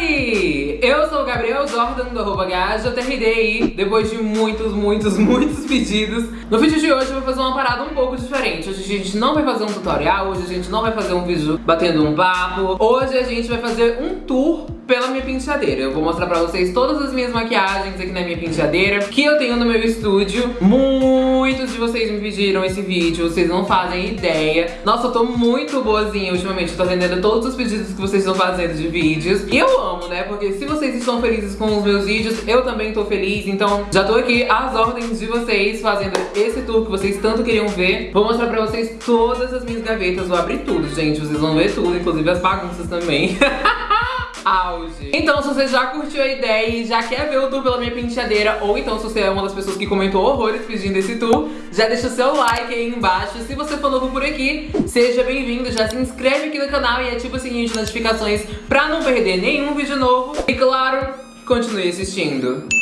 Oi! Eu sou o Gabriel Jordan do arroba GajaTRDI Depois de muitos, muitos, muitos pedidos No vídeo de hoje eu vou fazer uma parada um pouco diferente Hoje a gente não vai fazer um tutorial Hoje a gente não vai fazer um vídeo batendo um papo Hoje a gente vai fazer um tour pela minha penteadeira. Eu vou mostrar pra vocês todas as minhas maquiagens aqui na minha penteadeira que eu tenho no meu estúdio. Muitos de vocês me pediram esse vídeo, vocês não fazem ideia. Nossa, eu tô muito boazinha ultimamente, tô atendendo todos os pedidos que vocês estão fazendo de vídeos. E eu amo, né? Porque se vocês estão felizes com os meus vídeos, eu também tô feliz. Então já tô aqui às ordens de vocês, fazendo esse tour que vocês tanto queriam ver. Vou mostrar pra vocês todas as minhas gavetas, vou abrir tudo, gente. Vocês vão ver tudo, inclusive as bagunças também. auge. Então, se você já curtiu a ideia e já quer ver o tour pela minha penteadeira, ou então se você é uma das pessoas que comentou horrores pedindo esse tour, já deixa o seu like aí embaixo. Se você for novo por aqui, seja bem-vindo, já se inscreve aqui no canal e ativa o sininho de notificações pra não perder nenhum vídeo novo. E claro, continue assistindo.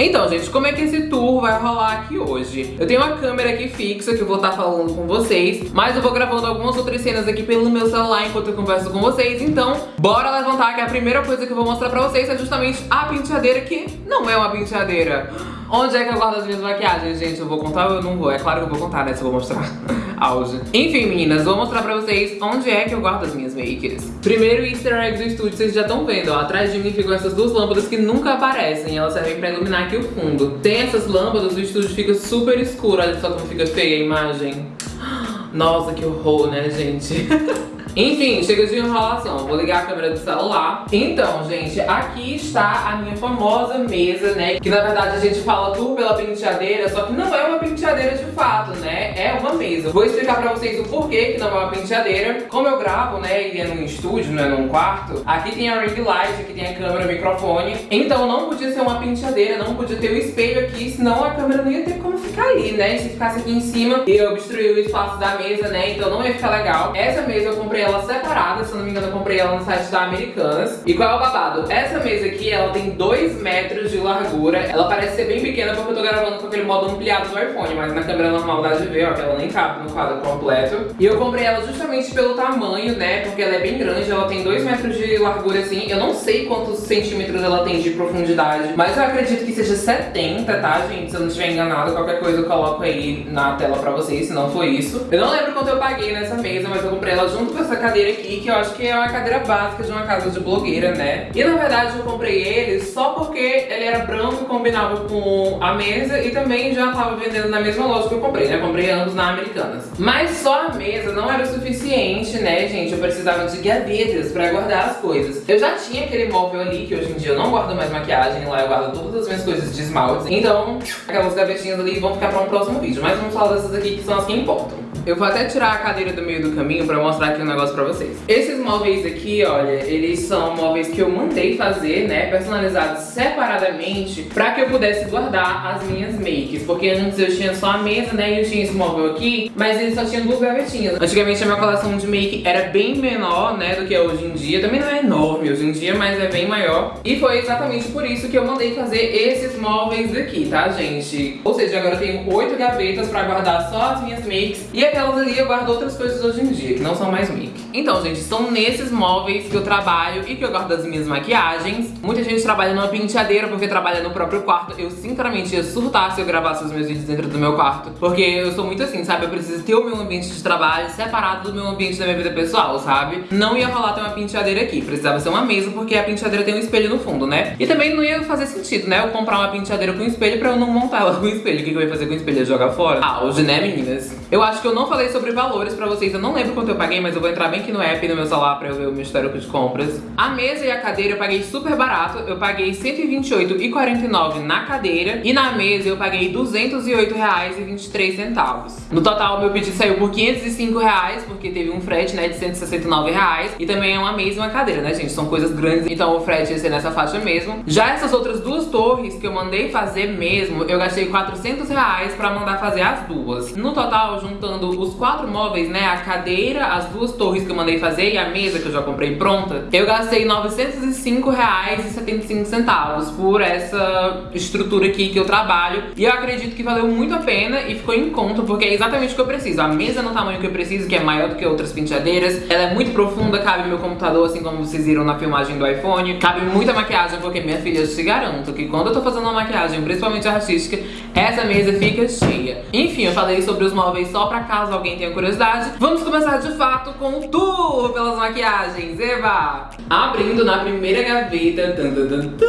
Então, gente, como é que esse tour vai rolar aqui hoje? Eu tenho uma câmera aqui fixa que eu vou estar tá falando com vocês, mas eu vou gravando algumas outras cenas aqui pelo meu celular enquanto eu converso com vocês, então bora levantar que a primeira coisa que eu vou mostrar pra vocês é justamente a penteadeira que não é uma penteadeira. Onde é que eu guardo as minhas maquiagens, gente? Eu vou contar ou eu não vou? É claro que eu vou contar, né? Se eu vou mostrar. Auge. Enfim, meninas, vou mostrar pra vocês onde é que eu guardo as minhas makers. Primeiro easter egg do estúdio, vocês já estão vendo, ó. Atrás de mim ficam essas duas lâmpadas que nunca aparecem. Elas servem pra iluminar aqui o fundo. Tem essas lâmpadas, o estúdio fica super escuro. Olha só como fica feia a imagem. Nossa, que horror, né, gente? Enfim, chega de enrolação. Vou ligar a câmera do celular. Então, gente, aqui está a minha famosa mesa, né? Que na verdade a gente fala tudo pela penteadeira, só que não é uma penteadeira de fato, né? Uma mesa. Vou explicar pra vocês o porquê que não é uma penteadeira. Como eu gravo, né, e é num estúdio, não é num quarto, aqui tem a ring light, aqui tem a câmera, o microfone. Então não podia ser uma penteadeira, não podia ter o espelho aqui, senão a câmera não ia ter como ficar ali, né? Se ficasse aqui em cima, ia obstruir o espaço da mesa, né? Então não ia ficar legal. Essa mesa eu comprei ela separada, se eu não me engano eu comprei ela no site da Americanas. E qual é o babado? Essa mesa aqui, ela tem 2 metros de largura. Ela parece ser bem pequena porque eu tô gravando com aquele modo ampliado do iPhone, mas na câmera normal dá de ver, ó, que ela nem cabe no quadro completo. E eu comprei ela justamente pelo tamanho, né, porque ela é bem grande, ela tem 2 metros de largura assim. Eu não sei quantos centímetros ela tem de profundidade, mas eu acredito que seja 70, tá, gente? Se eu não estiver enganado, qualquer coisa eu coloco aí na tela pra vocês, se não foi isso. Eu não lembro quanto eu paguei nessa mesa, mas eu comprei ela junto com essa cadeira aqui, que eu acho que é uma cadeira básica de uma casa de blogueira, né? E na verdade eu comprei ele só porque ele era branco e combinava com a mesa e também já tava vendendo na mesma loja que eu comprei, né? Comprei ambos na Americanas. Mas só a mesa não era o suficiente, né, gente? Eu precisava de gavetas pra guardar as coisas. Eu já tinha aquele móvel ali, que hoje em dia eu não guardo mais maquiagem, lá eu guardo todas as minhas coisas de esmalte. Então, aquelas gavetinhas ali vão ficar pra um próximo vídeo. Mas vamos falar dessas aqui que são as que importam. Eu vou até tirar a cadeira do meio do caminho pra mostrar aqui um negócio pra vocês. Esses móveis aqui, olha, eles são móveis que eu mandei fazer, né, personalizados separadamente pra que eu pudesse guardar as minhas makes. Porque antes eu tinha só a mesa, né, e eu tinha esse móvel aqui, mas ele só tinha duas gavetinhas. Antigamente a minha coleção de make era bem menor, né, do que é hoje em dia. Também não é enorme hoje em dia, mas é bem maior. E foi exatamente por isso que eu mandei fazer esses móveis aqui, tá, gente? Ou seja, agora eu tenho oito gavetas pra guardar só as minhas makes. E aquelas ali eu guardo outras coisas hoje em dia, que não são mais make. Então, gente, são nesses móveis que eu trabalho e que eu guardo as minhas maquiagens. Muita gente trabalha numa penteadeira porque trabalha no próprio quarto. Eu, sinceramente, ia surtar se eu gravasse os meus vídeos dentro do meu quarto. Porque eu sou muito assim, sabe? Eu preciso ter o meu ambiente de trabalho separado do meu ambiente da minha vida pessoal, sabe? Não ia rolar ter uma penteadeira aqui. Precisava ser uma mesa porque a penteadeira tem um espelho no fundo, né? E também não ia fazer sentido, né? Eu comprar uma penteadeira com espelho pra eu não montar ela com espelho. O que eu ia fazer com espelho? Ia jogar fora? Auge, né, meninas? Eu acho que eu não falei sobre valores pra vocês. Eu não lembro quanto eu paguei, mas eu vou entrar bem aqui no app no meu celular pra eu ver o meu histórico de compras. A mesa e a cadeira eu paguei super barato. Eu paguei R$128,49 na cadeira. E na mesa eu paguei R$208,23. No total, meu pedido saiu por R$505, porque teve um frete, né, de R$169. E também é uma mesa e uma cadeira, né, gente? São coisas grandes, então o frete ia ser nessa faixa mesmo. Já essas outras duas torres que eu mandei fazer mesmo, eu gastei R$400 pra mandar fazer as duas. No total, juntando os quatro móveis, né? A cadeira, as duas torres que eu mandei fazer e a mesa que eu já comprei pronta, eu gastei R$ 905,75 por essa estrutura aqui que eu trabalho. E eu acredito que valeu muito a pena e ficou em conta, porque é exatamente o que eu preciso. A mesa no tamanho que eu preciso, que é maior do que outras penteadeiras. Ela é muito profunda, cabe meu computador, assim como vocês viram na filmagem do iPhone. Cabe muita maquiagem, porque minha filha, eu te garanto que quando eu tô fazendo uma maquiagem, principalmente artística, essa mesa fica cheia. Enfim, eu falei sobre os móveis só pra caso alguém tenha curiosidade. Vamos começar de fato com o tour pelas maquiagens. Eva! Abrindo na primeira gaveta. Tan, tan, tan,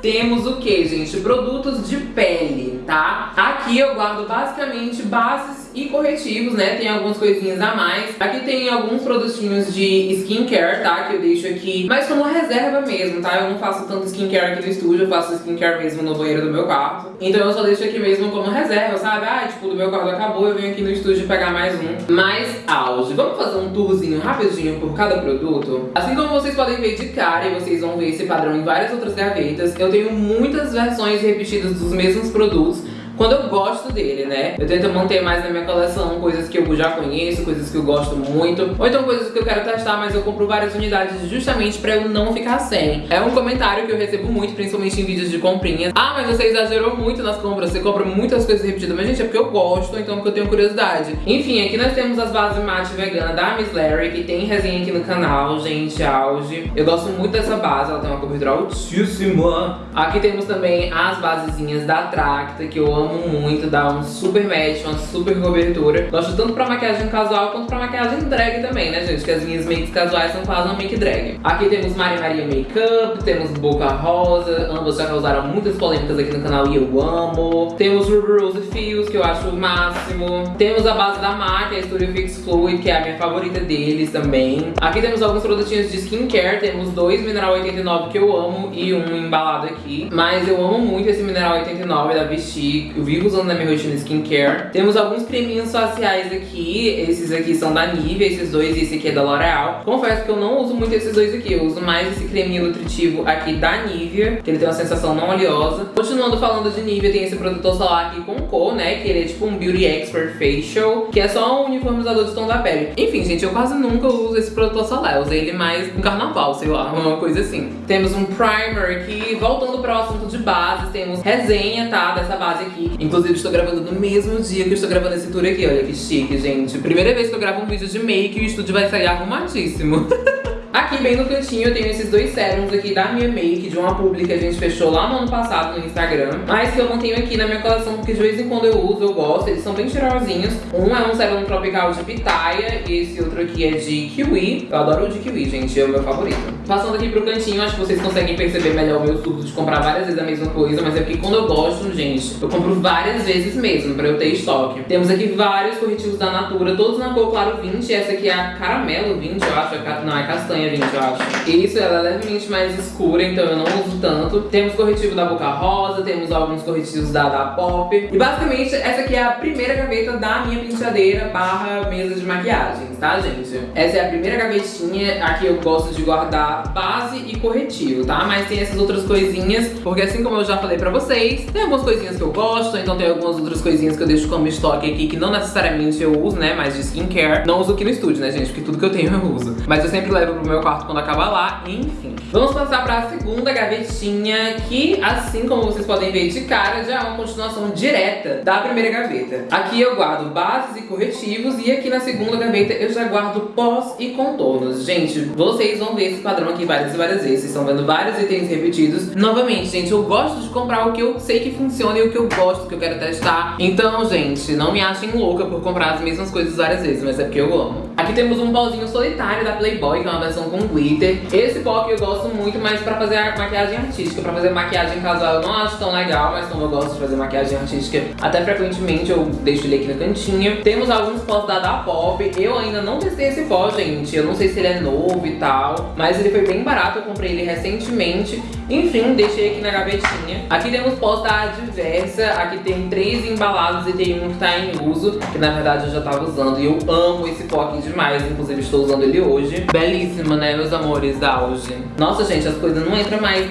temos o que, gente? Produtos de pele, tá? Aqui eu guardo basicamente bases e corretivos, né? Tem algumas coisinhas a mais. Aqui tem alguns produtinhos de skincare, tá? Que eu deixo aqui, mas como reserva mesmo, tá? Eu não faço tanto skincare aqui no estúdio, eu faço skincare mesmo no banheiro do meu quarto. Então eu só deixo aqui mesmo como reserva, sabe? Ah, tipo, do meu quarto acabou, eu venho aqui no estúdio pegar mais um. Mais auge. Vamos fazer um tourzinho rapidinho por cada produto? Assim como vocês podem ver de cara, e vocês vão ver esse padrão em várias outras gavetas, eu tenho muitas versões repetidas dos mesmos produtos, quando eu gosto dele, né? Eu tento manter mais na minha coleção coisas que eu já conheço, coisas que eu gosto muito, ou então coisas que eu quero testar, mas eu compro várias unidades justamente pra eu não ficar sem. É um comentário que eu recebo muito, principalmente em vídeos de comprinhas. Ah, mas você exagerou muito nas compras, você compra muitas coisas repetidas. Mas, gente, é porque eu gosto, então porque eu tenho curiosidade. Enfim, aqui nós temos as bases mate vegana da Miss Larry, que tem resenha aqui no canal, gente, auge. Eu gosto muito dessa base, ela tem uma cobertura altíssima. Aqui temos também as basezinhas da Tracta, que eu amo amo muito, dá um super match, uma super cobertura. Gosto tanto pra maquiagem casual quanto pra maquiagem drag também, né, gente? Que as minhas makes casuais são quase uma make drag. Aqui temos Mari Maria Makeup, temos Boca Rosa, ambas já causaram muitas polêmicas aqui no canal e eu amo. Temos Ruby Rose Fios, que eu acho o máximo. Temos a base da MAC, a Studio Fix Fluid, que é a minha favorita deles também. Aqui temos alguns produtinhos de skincare, temos dois Mineral 89 que eu amo e um embalado aqui. Mas eu amo muito esse Mineral 89 da Vichy, eu vivo usando na minha rotina skincare. Temos alguns creminhos faciais aqui, esses aqui são da Nivea, esses dois, e esse aqui é da L'Oreal. Confesso que eu não uso muito esses dois aqui, eu uso mais esse creminho nutritivo aqui da Nivea, que ele tem uma sensação não oleosa. Continuando falando de Nivea, tem esse protetor solar aqui com cor, né, que ele é tipo um Beauty Expert Facial, que é só um uniformizador de tom da pele. Enfim, gente, eu quase nunca uso esse protetor solar, eu usei ele mais no carnaval, sei lá, uma coisa assim. Temos um primer aqui, voltando para o assunto de bases, temos resenha, tá, dessa base aqui. Inclusive, estou gravando no mesmo dia que estou gravando esse tour aqui. Olha que chique, gente. Primeira vez que eu gravo um vídeo de make e o estúdio vai sair arrumadíssimo. Aqui bem no cantinho eu tenho esses dois sérums aqui da minha make, de uma publi que a gente fechou lá no ano passado no Instagram. Mas que eu mantenho aqui na minha coleção porque de vez em quando eu uso, eu gosto. Eles são bem cheirosinhos. Um é um sérum tropical de pitaia e esse outro aqui é de kiwi. Eu adoro o de kiwi, gente, é o meu favorito. Passando aqui pro cantinho, acho que vocês conseguem perceber melhor o meu surto de comprar várias vezes a mesma coisa. Mas é porque quando eu gosto, gente, eu compro várias vezes mesmo pra eu ter estoque. Temos aqui vários corretivos da Natura, todos na cor claro 20. Essa aqui é a caramelo 20, eu acho. Não, é castanha gente, eu acho. Isso, ela é levemente mais escura, então eu não uso tanto. Temos corretivo da Boca Rosa, temos alguns corretivos da, da Pop. E basicamente, essa aqui é a primeira gaveta da minha penteadeira barra mesa de maquiagem, tá, gente? Essa é a primeira gavetinha, aqui eu gosto de guardar base e corretivo, tá? Mas tem essas outras coisinhas, porque assim como eu já falei pra vocês, tem algumas coisinhas que eu gosto, então tem algumas outras coisinhas que eu deixo como estoque aqui, que não necessariamente eu uso, né, mas de skincare. Não uso aqui no estúdio, né, gente, porque tudo que eu tenho eu uso. Mas eu sempre levo pro meu quarto quando acabar lá, enfim. Vamos passar para a segunda gavetinha, que assim como vocês podem ver de cara, já é uma continuação direta da primeira gaveta. Aqui eu guardo bases e corretivos e aqui na segunda gaveta eu já guardo pós e contornos. Gente, vocês vão ver esse padrão aqui várias e várias vezes, vocês estão vendo vários itens repetidos. Novamente, gente, eu gosto de comprar o que eu sei que funciona e o que eu gosto, que eu quero testar. Então, gente, não me achem louca por comprar as mesmas coisas várias vezes, mas é porque eu amo. Aqui temos um pauzinho solitário da Playboy, que é uma versão com glitter. Esse pó eu gosto muito, mas pra fazer maquiagem artística. Pra fazer maquiagem casual eu não acho tão legal, mas como eu gosto de fazer maquiagem artística, até frequentemente eu deixo ele aqui no cantinho. Temos alguns pós da Da Pop. Eu ainda não testei esse pó, gente. Eu não sei se ele é novo e tal, mas ele foi bem barato. Eu comprei ele recentemente. Enfim, deixei aqui na gavetinha. Aqui temos pós da Adversa. Aqui tem três embalados e tem um que tá em uso, que na verdade eu já tava usando. E eu amo esse pó aqui demais. Inclusive estou usando ele hoje. Belíssimo, né, meus amores da auge. Nossa, gente, as coisas não entram mais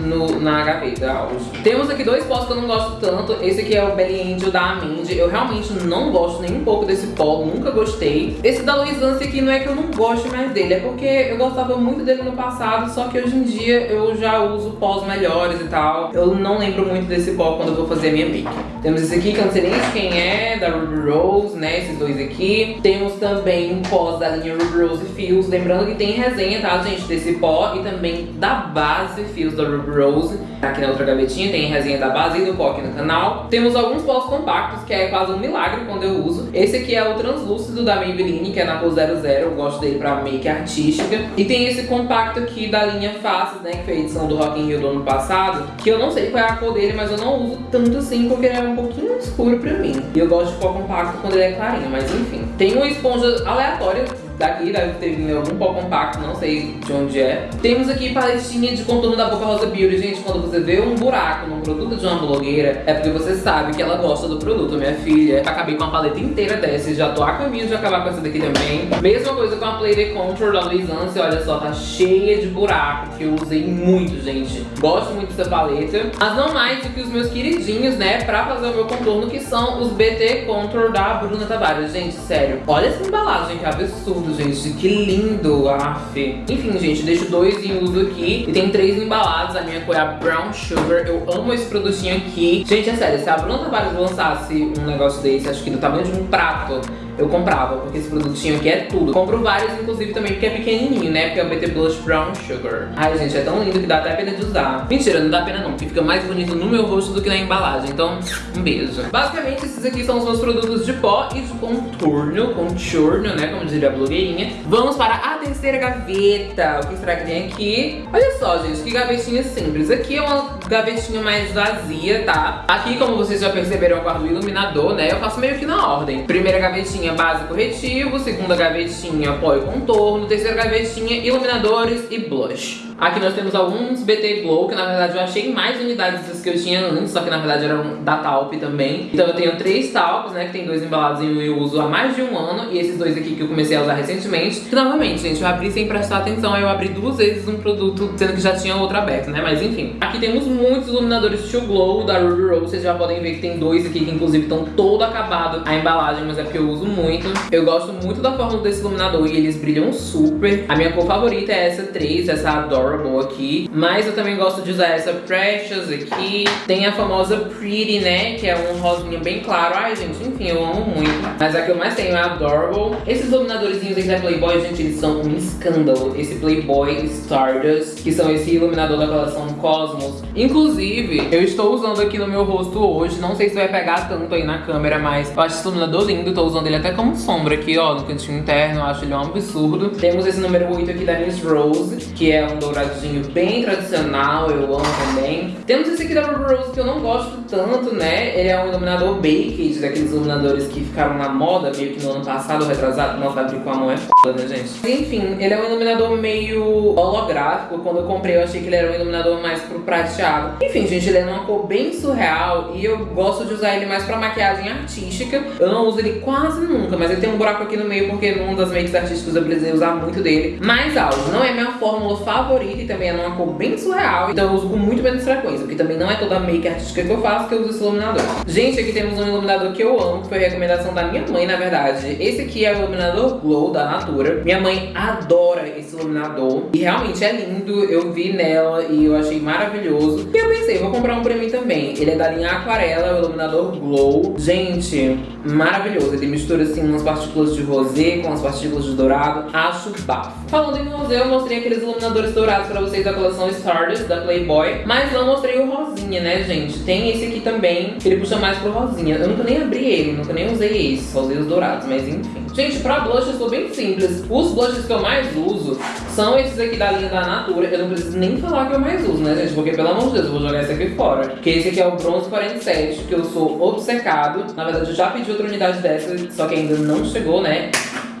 no, na gaveta auge. Temos aqui dois pós que eu não gosto tanto. Esse aqui é o Belly Angel da Aminde. Eu realmente não gosto nem um pouco desse pó, nunca gostei. Esse da Louis Lance aqui não é que eu não goste mais dele, é porque eu gostava muito dele no passado, só que hoje em dia eu já uso pós melhores e tal. Eu não lembro muito desse pó quando eu vou fazer a minha make. Temos esse aqui, que eu não sei nem quem é, da Ruby Rose, né, esses dois aqui. Temos também um pós da linha Ruby Rose Fios, lembrando que tem resenha, tá, gente, desse pó e também da base Fios da Ruby Rose. Aqui na outra gavetinha tem resenha da base e do pó aqui no canal. Temos alguns pós compactos, que é quase um milagre quando eu uso. Esse aqui é o translúcido da Maybelline, que é na cor 00, eu gosto dele pra make artística. E tem esse compacto aqui da linha Faces, né, que foi a edição do Rock in Rio do ano passado, que eu não sei qual é a cor dele, mas eu não uso tanto assim, porque ele é um pouquinho escuro pra mim. E eu gosto de pó compacto quando ele é clarinho, mas enfim. Tem uma esponja aleatória daqui, deve ter vindo algum pó compacto, não sei de onde é. Temos aqui paletinha de contorno da Boca Rosa Beauty. Gente, quando você vê um buraco num produto de uma blogueira, é porque você sabe que ela gosta do produto, minha filha. Acabei com a paleta inteira dessa já tô a caminho de acabar com essa daqui também. Mesma coisa com a Play Contour da Luiz Anse, olha só, tá cheia de buraco, que eu usei muito, gente. Gosto muito dessa paleta, mas não mais do que os meus queridinhos, né, pra fazer o meu contorno, que são os BT Contour da Bruna Tavares. Gente, sério, olha essa embalagem, que absurdo gente. Que lindo, af. Enfim, gente, deixo dois em uso aqui. E tem três embalados. A minha cor é a Brown Sugar. Eu amo esse produtinho aqui. Gente, é sério, se a Bruna Tavares lançasse um negócio desse, acho que do tamanho de um prato, eu comprava, porque esse produtinho aqui é tudo. Compro vários, inclusive, também porque é pequenininho, né? Porque é o BT Blush Brown Sugar. Ai, gente, é tão lindo que dá até pena de usar. Mentira, não dá pena não, porque fica mais bonito no meu rosto do que na embalagem. Então, um beijo. Basicamente, esses aqui são os meus produtos de pó e de contorno, contorno, né? Como diria a blogueirinha. Vamos para a terceira gaveta. O que será que tem aqui? Olha só, gente, que gavetinha simples. Aqui é uma gavetinha mais vazia, tá? Aqui, como vocês já perceberam, eu guardo o iluminador, né? Eu faço meio que na ordem. Primeira gavetinha gavetinha base corretivo, segunda gavetinha pó e contorno, terceira gavetinha iluminadores e blush. Aqui nós temos alguns BT Glow, que na verdade eu achei mais unidades das que eu tinha antes, só que na verdade eram da Talp também. Então eu tenho três talpos, né, que tem dois embalados e eu uso há mais de um ano, e esses dois aqui que eu comecei a usar recentemente. Que novamente, gente, eu abri sem prestar atenção, eu abri duas vezes um produto, sendo que já tinha outro aberto, né, mas enfim. Aqui temos muitos iluminadores To Glow da Ruby Rose, vocês já podem ver que tem dois aqui que inclusive estão todo acabado a embalagem, mas é porque eu uso muito. Eu gosto muito da fórmula desse iluminador e eles brilham super. A minha cor favorita é essa 3, essa Adorable aqui. Mas eu também gosto de usar essa Precious aqui. Tem a famosa Pretty, né? Que é um rosinha bem claro. Ai, gente, enfim, eu amo muito. Mas a que eu mais tenho é a Adorable. Esses iluminadorzinhos aqui da Playboy, gente, eles são um escândalo. Esse Playboy Stardust, que são esse iluminador da coleção Cosmos. Inclusive, eu estou usando aqui no meu rosto hoje. Não sei se vai pegar tanto aí na câmera, mas eu acho esse iluminador lindo. Tô usando ele até como sombra aqui, ó, no cantinho interno. Eu acho ele um absurdo. Temos esse número 8 aqui da Miss Rose, que é um douradinho bem tradicional. Eu amo também. Temos esse aqui da Ruby Rose, que eu não gosto tanto, né? Ele é um iluminador Baked, daqueles iluminadores que ficaram na moda meio que no ano passado, retrasado. Nossa, abrir com a mão é foda, né, gente? Enfim, ele é um iluminador meio holográfico. Quando eu comprei, eu achei que ele era um iluminador mais pro prateado. Enfim, gente, ele é numa cor bem surreal e eu gosto de usar ele mais pra maquiagem artística. Eu não uso ele quase nunca, mas ele tem um buraco aqui no meio porque numa das makes artísticas eu precisei usar muito dele. Mas algo, não é minha fórmula favorita e também é numa cor bem surreal. Então eu uso com muito menos frequência, porque também não é toda make artística que eu faço que eu uso esse iluminador. Gente, aqui temos um iluminador que eu amo, que foi recomendação da minha mãe, na verdade. Esse aqui é o iluminador Glow da Natura. Minha mãe adora esse iluminador e realmente é lindo. Eu vi nela e eu achei maravilhoso. E eu pensei, vou comprar um pra mim também. Ele é da linha Aquarela, o iluminador Glow. Gente, maravilhoso. Ele mistura assim umas partículas de rosé com as partículas de dourado. Acho bafo. Falando em rosé, eu mostrei aqueles iluminadores dourados pra vocês da coleção Stardust, da Playboy. Mas não mostrei o rosinha, né, gente? Tem esse aqui também, que ele puxa mais pro rosinha. Eu nunca nem abri ele, nunca nem usei esse. Só usei os dourados, mas enfim. Gente, pra blush eu sou bem simples. Os blushes que eu mais uso são esses aqui da linha da Natura. Eu não preciso nem falar que eu mais uso, né, gente? Porque, pelo amor de Deus, eu vou jogar esse aqui fora. Porque esse aqui é o Bronze 47, que eu sou obcecado. Na verdade, eu já pedi outra unidade dessa, só que ainda não chegou, né?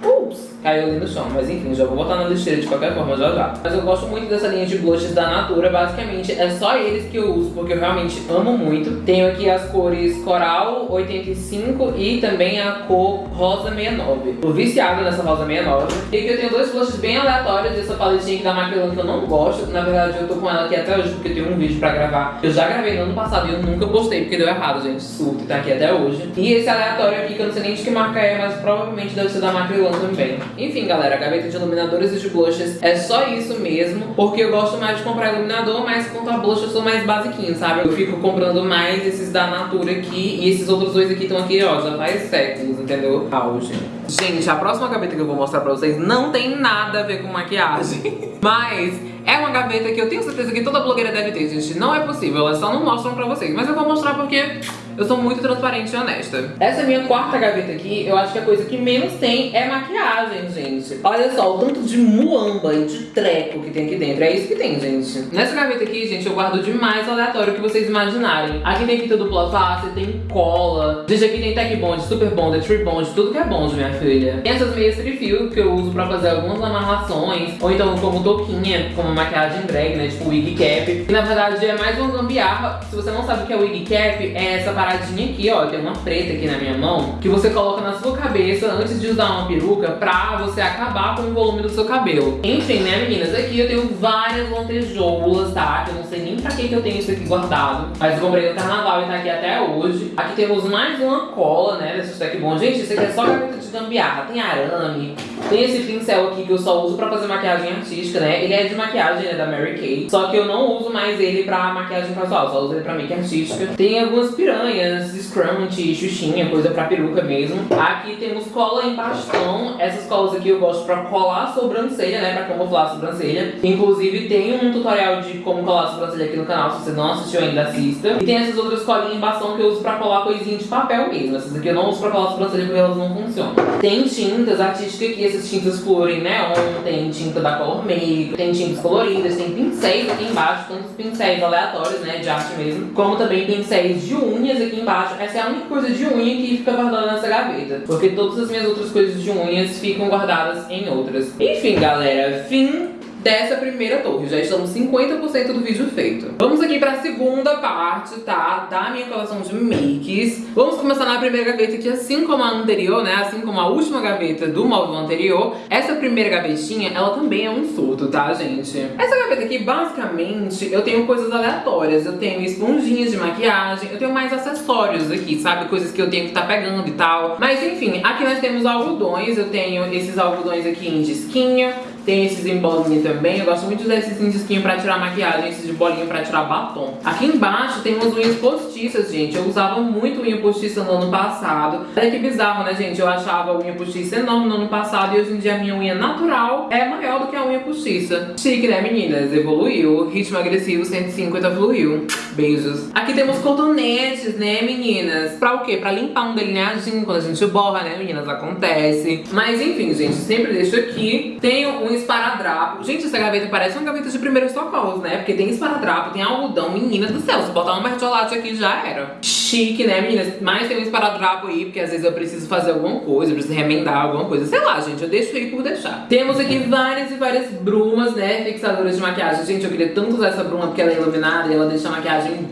Ups! Caiu ali no chão. Mas enfim, já vou botar na lixeira de qualquer forma já já. Mas eu gosto muito dessa linha de blushes da Natura. Basicamente, é só eles que eu uso, porque eu realmente amo muito. Tenho aqui as cores Coral 85 e também a cor Rosa 69. Tô viciada nessa Rosa 69. E aqui eu tenho dois blushes bem aleatórios dessa paletinha aqui da Macrylan que eu não gosto. Na verdade, eu tô com ela aqui até hoje, porque eu tenho um vídeo pra gravar. Eu já gravei no ano passado e eu nunca postei, porque deu errado, gente. Surto, tá aqui até hoje. E esse aleatório aqui, que eu não sei nem de que marca é, mas provavelmente deve ser da Macrylan também. Enfim, galera, a gaveta de iluminadores e de blushes é só isso mesmo, porque eu gosto mais de comprar iluminador, mas quanto a blush eu sou mais basiquinho, sabe? Eu fico comprando mais esses da Natura aqui e esses outros dois aqui estão aqui, ó, já faz séculos, entendeu? Auge. Gente, a próxima gaveta que eu vou mostrar pra vocês não tem nada a ver com maquiagem, mas é uma gaveta que eu tenho certeza que toda blogueira deve ter, gente. Não é possível, elas só não mostram pra vocês, mas eu vou mostrar porque eu sou muito transparente e honesta. Essa minha quarta gaveta aqui, eu acho que a coisa que menos tem é maquiagem, gente. Olha só, o tanto de muamba e de treco que tem aqui dentro. É isso que tem, gente. Nessa gaveta aqui, gente, eu guardo demais aleatório que vocês imaginarem. Aqui tem fita dupla face, tem cola. Gente, aqui tem Tech Bond, Super Bond, Tree Bond, tudo que é bond, minha filha. Tem essas meias free que eu uso pra fazer algumas amarrações, ou então como touquinha, como maquiagem drag, né, tipo wig cap. E na verdade é mais uma gambiarra. Se você não sabe o que é wig cap, é essa parada paradinha aqui, ó, tem uma preta aqui na minha mão, que você coloca na sua cabeça antes de usar uma peruca pra você acabar com o volume do seu cabelo. Enfim, né, meninas? Aqui eu tenho várias lantejoulas, tá? Eu não sei nem pra que, que eu tenho isso aqui guardado. Mas eu comprei no carnaval e tá aqui até hoje. Aqui temos mais uma cola, né, desse stack bom. Gente, isso aqui é só gaveta de gambiarra. Tem arame, tem esse pincel aqui que eu só uso pra fazer maquiagem artística, né? Ele é de maquiagem, né, da Mary Kay. Só que eu não uso mais ele pra maquiagem casual, só uso ele pra make artística. Tem algumas piranhas piranhas, scrunch, xuxinha, coisa pra peruca mesmo. Aqui temos cola em bastão. Essas colas aqui eu gosto pra colar a sobrancelha, né? Pra camuflar a sobrancelha. Inclusive tem um tutorial de como colar a sobrancelha aqui no canal. Se você não assistiu ainda, assista. E tem essas outras colinhas em bastão que eu uso pra colar coisinha de papel mesmo. Essas aqui eu não uso pra colar a sobrancelha porque elas não funcionam. Tem tintas artísticas aqui, essas tintas em neon. Tem tinta da Color Make, tem tintas coloridas, tem pincéis aqui embaixo. Tantos pincéis aleatórios, né? De arte mesmo. Como também pincéis de unhas aqui embaixo. Essa é a única coisa de unha que fica guardada nessa gaveta. Porque todas as minhas outras coisas de unhas ficam guardadas em outras. Enfim, galera, fim dessa primeira torre. Já estamos 50% do vídeo feito. Vamos aqui pra segunda parte, tá? Da minha coleção de makes. Vamos começar na primeira gaveta, que assim como a anterior, né? Assim como a última gaveta do móvel anterior, essa primeira gavetinha, ela também é um surto, tá, gente? Essa gaveta aqui, basicamente, eu tenho coisas aleatórias. Eu tenho esponjinhas de maquiagem, eu tenho mais acessórios aqui, sabe? Coisas que eu tenho que estar tá pegando e tal. Mas enfim, aqui nós temos algodões. Eu tenho esses algodões aqui em disquinho. Tem esses em bolinha também. Eu gosto muito de usar esses em disquinho pra tirar maquiagem, esses de bolinha pra tirar batom. Aqui embaixo tem umas unhas postiças, gente. Eu usava muito unha postiça no ano passado. Olha que bizarro, né, gente? Eu achava a unha postiça enorme no ano passado e hoje em dia a minha unha natural é maior do que a unha postiça. Chique, né, meninas? Evoluiu. Ritmo agressivo 150 fluiu. Beijos. Aqui temos cotonetes, né, meninas? Pra o quê? Pra limpar um delineadinho quando a gente borra, né, meninas? Acontece. Mas enfim, gente, sempre deixo aqui. Tenho um um esparadrapo. Gente, essa gaveta parece uma gaveta de primeiros socorros, né? Porque tem esparadrapo, tem algodão, meninas do céu. Se botar um mertiolate aqui já era. Chique, né, meninas? Mas tem um esparadrapo aí, porque às vezes eu preciso fazer alguma coisa, eu preciso remendar alguma coisa. Sei lá, gente, eu deixo aí por deixar. Temos aqui várias e várias brumas, né? Fixadoras de maquiagem. Gente, eu queria tanto usar essa bruma porque ela é iluminada e ela deixa a maquiagem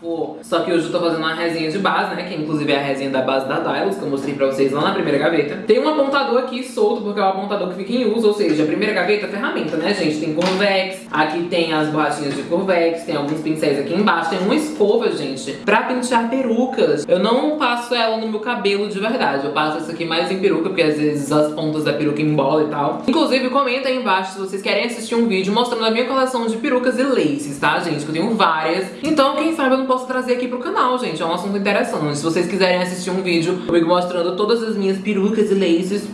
bafo só que hoje eu tô fazendo uma resinha de base, né? Que inclusive é a resinha da base da Dylos, que eu mostrei pra vocês lá na primeira gaveta. Tem um apontador aqui solto, porque é o apontador que fica em uso, ou seja, a primeira gaveta é ferramenta, né, gente? Tem Convex, aqui tem as borrachinhas de Convex, tem alguns pincéis aqui embaixo, tem uma escova, gente, pra pentear perucas. Eu não passo ela no meu cabelo de verdade, eu passo essa aqui mais em peruca, porque às vezes as pontas da peruca embolam e tal. Inclusive, comenta aí embaixo se vocês querem assistir um vídeo mostrando a minha coleção de perucas e laces, tá, gente? Que eu tenho várias. Então, quem sabe eu não posso trazer aqui pro canal, gente. É um assunto interessante. Se vocês quiserem assistir um vídeo comigo mostrando todas as minhas perucas e laces,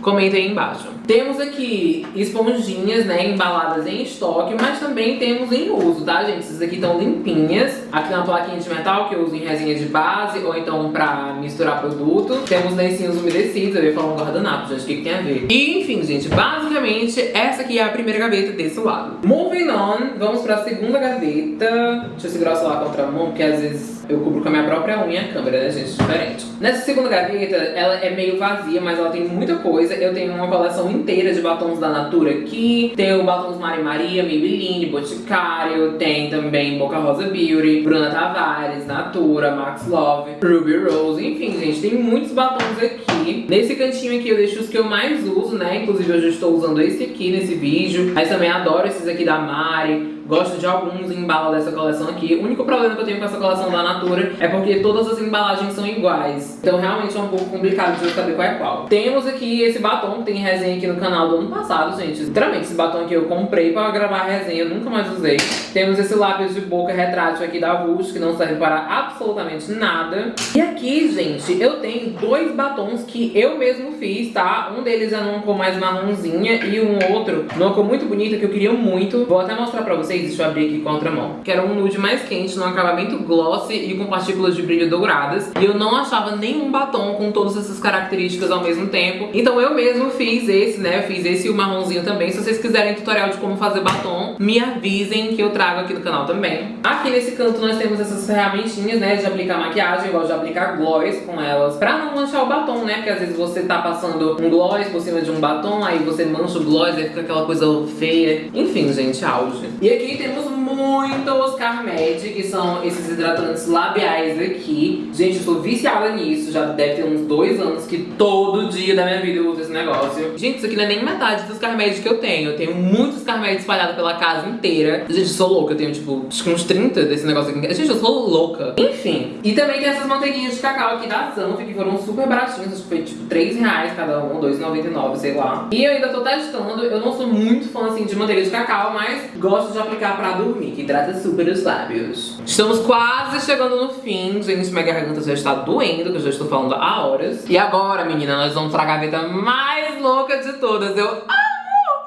comenta aí embaixo. Temos aqui esponjinhas, né, embaladas em estoque, mas também temos em uso, tá, gente? Essas aqui estão limpinhas. Aqui na plaquinha de metal, que eu uso em resinha de base, ou então pra misturar produto. Temos lencinhos umedecidos, eu ia falar um guardanapo, gente, o que, que tem a ver? E, enfim, gente, basicamente, essa aqui é a primeira gaveta desse lado. Moving on, vamos pra segunda gaveta. Deixa eu segurar o celular contra a mão, porque às vezes Eu cubro com a minha própria unha a câmera, né, gente? Diferente. Nessa segunda gaveta, ela é meio vazia, mas ela tem muita coisa. Eu tenho uma coleção inteira de batons da Natura aqui. Tenho batons Mari Maria, Maybelline, Boticário. Tem também Boca Rosa Beauty, Bruna Tavares, Natura, Max Love, Ruby Rose. Enfim, gente, tem muitos batons aqui. Nesse cantinho aqui eu deixo os que eu mais uso, né? Inclusive hoje eu estou usando esse aqui nesse vídeo. Mas também adoro esses aqui da Mari. Gosto de alguns embalos dessa coleção aqui. O único problema que eu tenho com essa coleção da Natura é porque todas as embalagens são iguais. Então realmente é um pouco complicado de eu saber qual é qual. Temos aqui esse batom, tem resenha aqui no canal do ano passado, gente. Literalmente, esse batom aqui eu comprei pra gravar a resenha, nunca mais usei. Temos esse lápis de boca retrátil aqui da Vult, que não serve para absolutamente nada. E aqui, gente, eu tenho dois batons que eu mesmo fiz, tá? Um deles é numa cor mais marronzinha e um outro numa cor muito bonita que eu queria muito. Vou até mostrar pra vocês deixa eu abrir aqui com a outra mão. Que era um nude mais quente, num acabamento glossy e com partículas de brilho douradas. E eu não achava nenhum batom com todas essas características ao mesmo tempo. Então eu mesmo fiz esse, né? fiz esse e o marronzinho também. Se vocês quiserem tutorial de como fazer batom, me avisem que eu trago aqui no canal também. Aqui nesse canto nós temos essas ferramentinhas, né? De aplicar maquiagem, gosto de aplicar gloss com elas. Pra não manchar o batom, né? Porque às vezes você tá passando um gloss por cima de um batom, aí você mancha o gloss, aí fica aquela coisa feia. Enfim, gente, auge. E aqui temos muitos Carmed, que são esses hidratantes labiais aqui. Gente, eu sou viciada nisso, já deve ter uns dois anos que todo dia da minha vida eu uso esse negócio. Gente, isso aqui não é nem metade dos Carmed que eu tenho. Eu tenho muitos Carmed espalhados pela casa inteira. Gente, eu sou louca, eu tenho tipo uns 30 desse negócio aqui. Gente, eu sou louca. Enfim. E também tem essas manteiguinhas de cacau aqui da Sanf, que foram super baratinhas. Acho que foi tipo 3 reais cada um, 2,99, sei lá. E eu ainda tô testando. Eu não sou muito fã assim de manteiga de cacau, mas gosto de aplicar pra dormir, que hidrata super os lábios. Estamos quase chegando no fim, gente, minha garganta já está doendo, que eu já estou falando há horas. E agora, menina, nós vamos pra gaveta mais louca de todas. Eu amo!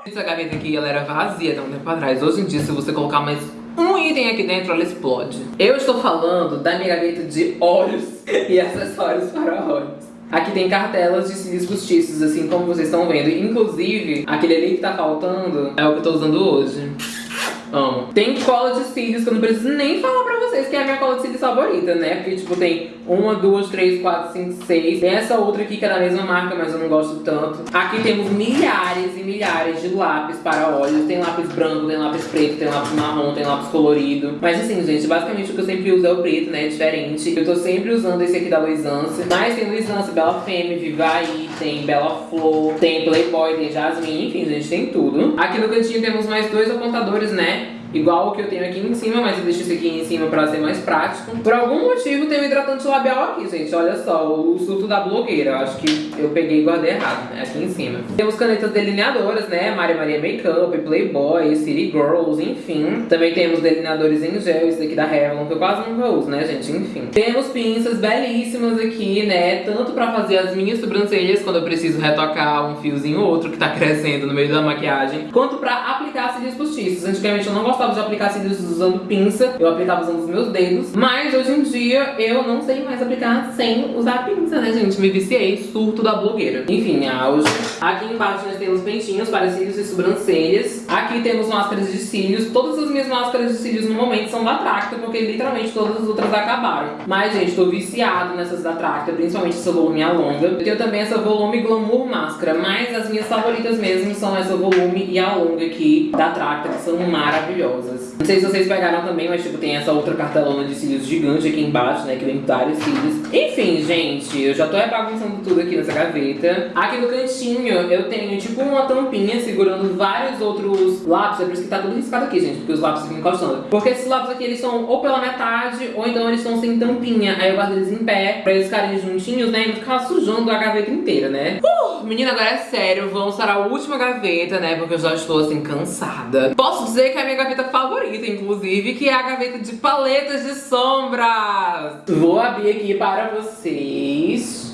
Essa gaveta aqui, ela era vazia há um tempo atrás. Hoje em dia, se você colocar mais um item aqui dentro, ela explode. Eu estou falando da minha gaveta de olhos e acessórios para olhos. Aqui tem cartelas de cílios postiços, assim como vocês estão vendo. Inclusive, aquele ali que tá faltando é o que eu tô usando hoje. Amo. Tem cola de cílios que eu não preciso nem falar pra vocês que é a minha cola de cílios favorita, né? Porque, tipo, tem uma, duas, três, quatro, cinco, seis. Tem essa outra aqui que é da mesma marca, mas eu não gosto tanto. Aqui temos milhares e milhares de lápis para olhos. Tem lápis branco, tem lápis preto, tem lápis marrom, tem lápis colorido. Mas assim, gente, basicamente o que eu sempre uso é o preto, né? É diferente. Eu tô sempre usando esse aqui da Luisance. Mas tem Luisance, Bela Femme, Vivaí, tem Bela Flor, tem Playboy, tem Jasmine, enfim, gente, tem tudo. Aqui no cantinho temos mais dois apontadores, né? Igual o que eu tenho aqui em cima, mas eu deixo esse aqui em cima pra ser mais prático. Por algum motivo tem um hidratante labial aqui, gente. Olha só, o surto da blogueira. Acho que eu peguei e guardei errado, né? Aqui em cima. Temos canetas delineadoras, né? Maria Maria Makeup, Playboy, City Girls, enfim. Também temos delineadores em gel, esse daqui da Revlon, que eu quase nunca uso, né, gente? Enfim. Temos pinças belíssimas aqui, né? Tanto pra fazer as minhas sobrancelhas, quando eu preciso retocar um fiozinho ou outro que tá crescendo no meio da maquiagem, quanto pra aplicar cílios postiços. Antigamente eu não gostava de aplicar cílios usando pinça, eu aplicava usando os meus dedos. Mas hoje em dia eu não sei mais aplicar sem usar pinça, né, gente? Me viciei, surto da blogueira. Enfim, auge. Aqui embaixo nós temos pentinhos para cílios e sobrancelhas. Aqui temos máscaras de cílios. Todas as minhas máscaras de cílios no momento são da Tracta, porque literalmente todas as outras acabaram. Mas, gente, tô viciado nessas da Tracta, principalmente essa volume alonga. Eu tenho também essa volume glamour máscara, mas as minhas favoritas mesmo são essa volume e a longa aqui da Tracta, que são maravilhosas maravilhosas. Não sei se vocês pegaram também, mas tipo, tem essa outra cartelona de cílios gigante aqui embaixo, né? Que vem vários cílios. Enfim, gente, eu já tô bagunçando tudo aqui nessa gaveta. Aqui no cantinho eu tenho tipo uma tampinha segurando vários outros lápis. É por isso que tá tudo riscado aqui, gente, porque os lápis ficam encostando. Porque esses lápis aqui, eles são ou pela metade, ou então eles estão sem tampinha. Aí eu guardo eles em pé, pra eles ficarem juntinhos, né? E não ficar sujando a gaveta inteira, né? Uh, menina, agora é sério, vamos para a última gaveta, né? Porque eu já estou, assim, cansada. Posso dizer que a minha gaveta favorita, inclusive, que é a gaveta de paletas de sombras. Vou abrir aqui para vocês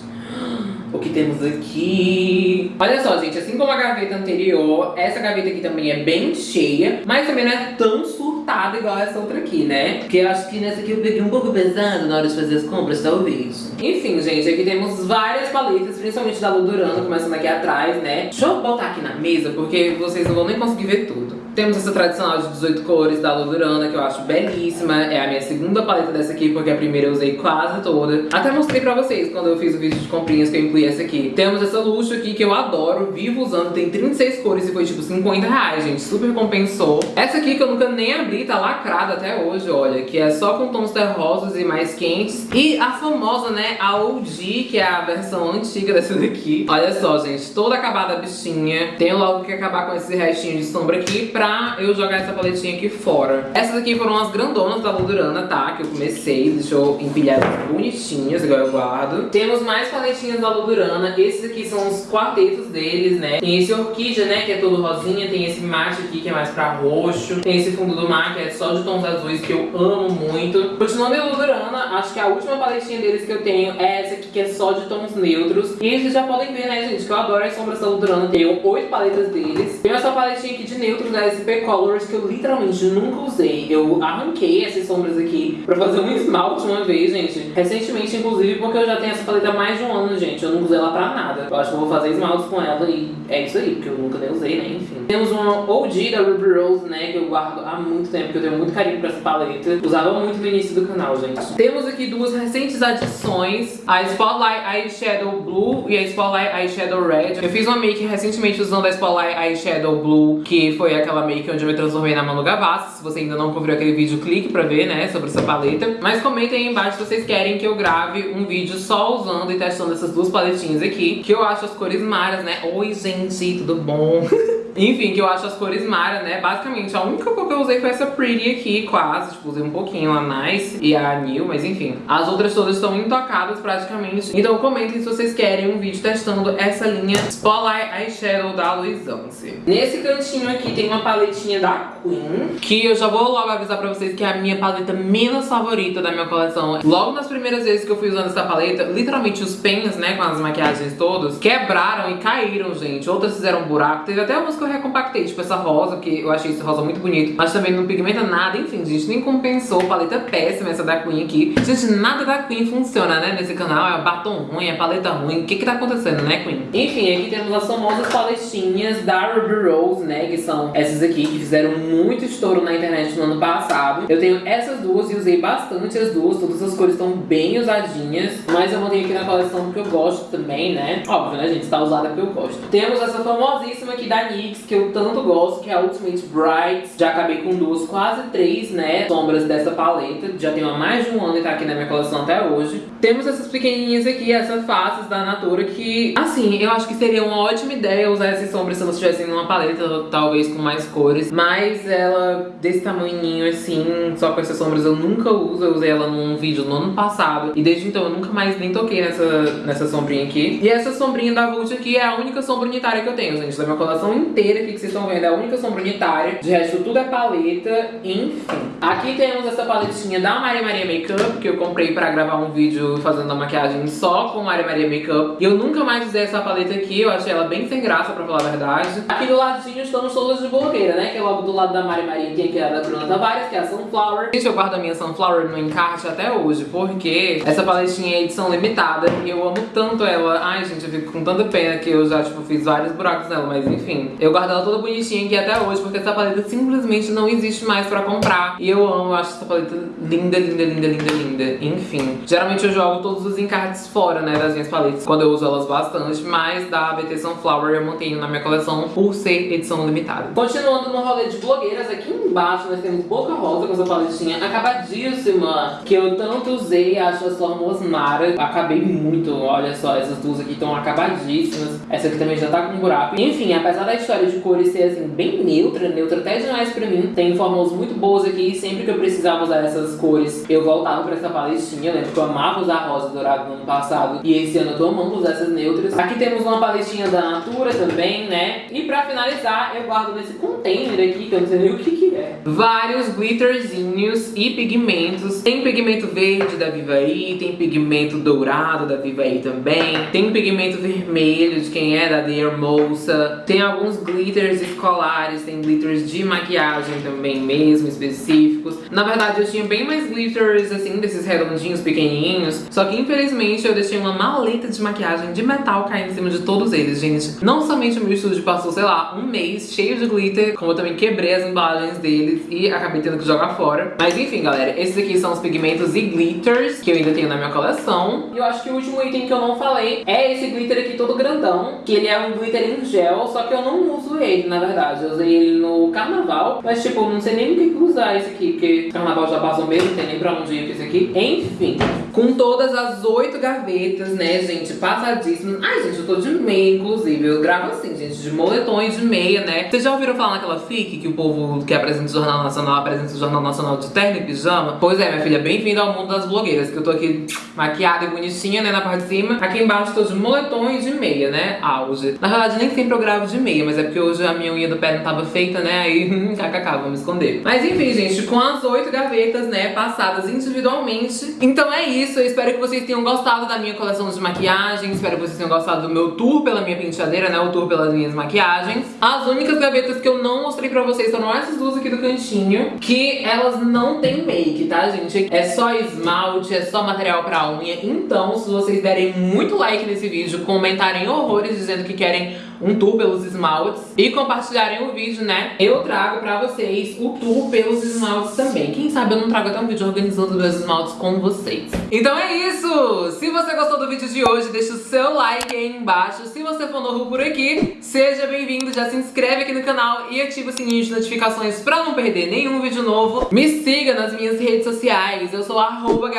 o que temos aqui. Olha só, gente, assim como a gaveta anterior, essa gaveta aqui também é bem cheia, mas também não é tão surtada igual essa outra aqui, né? Porque eu acho que nessa aqui eu peguei um pouco pesado na hora de fazer as compras, talvez. Enfim, gente, aqui temos várias paletas, principalmente da Ludurana, começando aqui atrás, né? Deixa eu botar aqui na mesa, porque vocês não vão nem conseguir ver tudo. Temos essa tradicional de 18 cores da Ludurana, que eu acho belíssima. É a minha segunda paleta dessa aqui, porque a primeira eu usei quase toda. Até mostrei pra vocês quando eu fiz o vídeo de comprinhas que eu incluí essa aqui. Temos essa luxo aqui que eu adoro, vivo usando, tem 36 cores e foi tipo 50 reais, gente. Super compensou. Essa aqui que eu nunca nem abri, tá lacrada até hoje, olha. Que é só com tons terrosos e mais quentes. E a famosa, né, a OG, que é a versão antiga dessa daqui. Olha só, gente, toda acabada a bichinha. Tenho logo que acabar com esse restinho de sombra aqui pra eu jogar essa paletinha aqui fora. Essas aqui foram as grandonas da Ludurana, tá? Que eu comecei, deixa eu empilhar bonitinhas, igual eu guardo. Temos mais paletinhas da Ludurana. Esses aqui são os quartetos deles, né? Tem esse Orquídea, né? Que é todo rosinha. Tem esse mate aqui, que é mais pra roxo. Tem esse fundo do mar, que é só de tons azuis, que eu amo muito. Continuando a Ludurana, acho que a última paletinha deles que eu tenho é essa aqui, que é só de tons neutros. E vocês já podem ver, né, gente? Que eu adoro as sombras da Ludurana. Tenho oito paletas deles. Tenho essa paletinha aqui de neutros da SP Colors que eu literalmente nunca usei. Eu arranquei essas sombras aqui pra fazer um esmalte uma vez, gente. Recentemente, inclusive, porque eu já tenho essa paleta há mais de um ano, gente. Eu não usei ela pra nada. Eu acho que eu vou fazer esmalte com ela e é isso aí, porque eu nunca nem usei, né? Enfim. Temos uma OG da Ruby Rose, né? Que eu guardo há muito tempo, que eu tenho muito carinho pra essa paleta. Usava muito no início do canal, gente. Temos aqui duas recentes adições. A Spotlight Eyeshadow Blue e a Spotlight Eyeshadow Red. Eu fiz uma make recentemente usando a Spotlight Eyeshadow Blue, que foi aquela make onde eu me transformei na Manu Gavassi. Se você ainda não conferiu aquele vídeo, clique pra ver, né, sobre essa paleta. Mas comentem aí embaixo se vocês querem que eu grave um vídeo só usando e testando essas duas paletinhas aqui, que eu acho as cores maras, né? Oi, gente, tudo bom? Enfim, que eu acho as cores Mara, né? Basicamente, a única cor que eu usei foi essa Pretty aqui, quase. Tipo, usei um pouquinho a Nice e a New, mas enfim. As outras todas estão intocadas praticamente. Então comentem se vocês querem um vídeo testando essa linha Spotlight Eyeshadow da Luisance. Nesse cantinho aqui tem uma paletinha da Queen, que eu já vou logo avisar pra vocês que é a minha paleta menos favorita da minha coleção. Logo nas primeiras vezes que eu fui usando essa paleta, literalmente os pens, né, com as maquiagens todas, quebraram e caíram, gente. Outras fizeram buraco. Teve até umas que recompactei, tipo essa rosa, que eu achei esse rosa muito bonito, mas também não pigmenta nada, enfim, gente, nem compensou. Paleta péssima essa da Queen aqui. Gente, nada da Queen funciona, né, nesse canal. É batom ruim, é paleta ruim. O que que tá acontecendo, né, Queen? Enfim, aqui temos as famosas paletinhas da Ruby Rose, né, que são essas aqui, que fizeram muito estouro na internet no ano passado. Eu tenho essas duas e usei bastante as duas. Todas as cores estão bem usadinhas, mas eu mantenho aqui na coleção porque eu gosto também, né? Óbvio, né, gente? Tá usada porque eu gosto. Temos essa famosíssima aqui da Que eu tanto gosto, que é a Ultimate Bright. Já acabei com duas, quase três, né, sombras dessa paleta. Já tenho há mais de um ano e tá aqui na minha coleção até hoje. Temos essas pequenininhas aqui, essas faces da Natura, que, assim, eu acho que seria uma ótima ideia usar essas sombras se elas estivessem numa paleta, talvez com mais cores. Mas ela, desse tamanhinho assim, só com essas sombras, eu nunca uso. Eu usei ela num vídeo no ano passado. E desde então eu nunca mais nem toquei nessa, nessa sombrinha aqui. E essa sombrinha da Vult aqui é a única sombra unitária que eu tenho, gente. Da minha coleção inteira aqui que vocês estão vendo, é a única sombra unitária. De resto, tudo é paleta, enfim. Aqui temos essa paletinha da Maria Maria Makeup, que eu comprei pra gravar um vídeo fazendo a maquiagem só com Maria Maria Makeup. E eu nunca mais usei essa paleta aqui, eu achei ela bem sem graça, pra falar a verdade. Aqui do ladinho estamos todas de blogueira, né? Que é logo do lado da Maria Maria tem aqui a da Bruna Tavares, que é a Sunflower. Gente, eu guardo a minha Sunflower no encarte até hoje, porque essa paletinha é edição limitada e eu amo tanto ela. Ai, gente, eu fico com tanta pena que eu já, tipo, fiz vários buracos nela, mas enfim. Eu guardo ela toda bonitinha aqui até hoje, porque essa paleta simplesmente não existe mais pra comprar. E eu amo, eu acho essa paleta linda, linda, linda, linda, linda. Enfim, geralmente eu jogo todos os encartes fora, né, das minhas paletas, quando eu uso elas bastante, mas da BT Sunflower eu mantenho na minha coleção por ser edição limitada. Continuando no rolê de blogueiras, aqui embaixo nós temos Boca Rosa com essa paletinha acabadíssima, que eu tanto usei, acho as formas Mara. Acabei muito, olha só, essas duas aqui estão acabadíssimas. Essa aqui também já tá com buraco. Enfim, apesar da história de cores ser assim, bem neutra, neutra até demais pra mim, tem fórmulas muito boas aqui. Sempre que eu precisava usar essas cores, eu voltava pra essa paletinha. Eu lembro que eu amava usar rosa dourado no ano passado, e esse ano eu tô amando usar essas neutras. Aqui temos uma paletinha da Natura também, né? E pra finalizar, eu guardo nesse container aqui, que eu não sei nem o que que é. Vários glitterzinhos e pigmentos. Tem pigmento verde da Vivaí, tem pigmento dourado da Vivaí também. Tem pigmento vermelho de quem é, da The Hermosa. Tem alguns glitters escolares, tem glitters de maquiagem também mesmo, específicos. Na verdade, eu tinha bem mais glitters, assim, desses redondinhos, pequenininhos. Só que, infelizmente, eu deixei uma maleta de maquiagem de metal cair em cima de todos eles, gente. Não somente o meu estúdio passou, sei lá, um mês cheio de glitter, como eu também quebrei as embalagens deles e acabei tendo que jogar fora. Mas enfim, galera, esses aqui são os pigmentos e glitters que eu ainda tenho na minha coleção. E eu acho que o último item que eu não falei é esse glitter aqui todo grandão, que ele é um glitter em gel, só que eu não uso ele, na verdade. Eu usei ele no carnaval, mas tipo, não sei nem o que usar esse aqui, porque carnaval já passou mesmo, não tem nem pra onde ir com esse aqui. Enfim, com todas as oito gavetas, né, gente, passadíssimas. Ai, gente, eu tô de meia, inclusive. Eu gravo assim, gente, de moletom e de meia, né. Vocês já ouviram falar naquela FIC que o povo que apresenta o Jornal Nacional apresenta o Jornal Nacional de terno e pijama? Pois é, minha filha, bem-vinda ao mundo das blogueiras, que eu tô aqui maquiada e bonitinha, né, na parte de cima. Aqui embaixo tô de moletom e de meia, né, auge. Na verdade, nem sempre eu gravo de meia, mas é porque hoje a minha unha do pé não tava feita, né, aí kkk, vamos esconder. Mas enfim, gente, com as oito gavetas, né, passadas individualmente. Então é isso, eu espero que vocês tenham gostado da minha coleção de maquiagem, espero que vocês tenham gostado do meu tour pela minha penteadeira, né, o tour pelas minhas maquiagens. As únicas gavetas que eu não mostrei pra vocês foram essas duas aqui do cantinho, que elas não tem make, tá, gente? É só esmalte, é só material pra unha. Então, se vocês derem muito like nesse vídeo, comentarem horrores dizendo que querem um tour pelos esmaltes e compartilharem o vídeo, né? Eu trago pra vocês o tour pelos esmaltes também. Quem sabe eu não trago até um vídeo organizando meus esmaltes com vocês. Então é isso! Se você gostou do vídeo de hoje, deixa o seu like aí embaixo. Se você for novo por aqui, seja bem-vindo, já se inscreve aqui no canal e ativa o sininho de notificações pra não perder nenhum vídeo novo. Me siga nas minhas redes sociais, eu sou arroba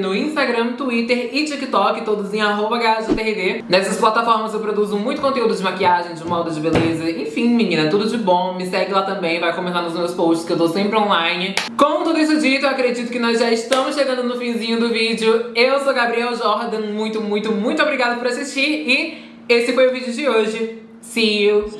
no Instagram, Twitter e TikTok, todos em arroba Nessas plataformas eu produzo muito conteúdo de maquiagem, de moda, de beleza, enfim, menina, tudo de bom. Me segue lá também, vai comentar nos meus posts que eu tô sempre online. Com tudo isso dito, eu acredito que nós já estamos chegando no finzinho do vídeo. Eu sou Gabriel Jordan, muito, muito, muito obrigada por assistir e esse foi o vídeo de hoje. See you!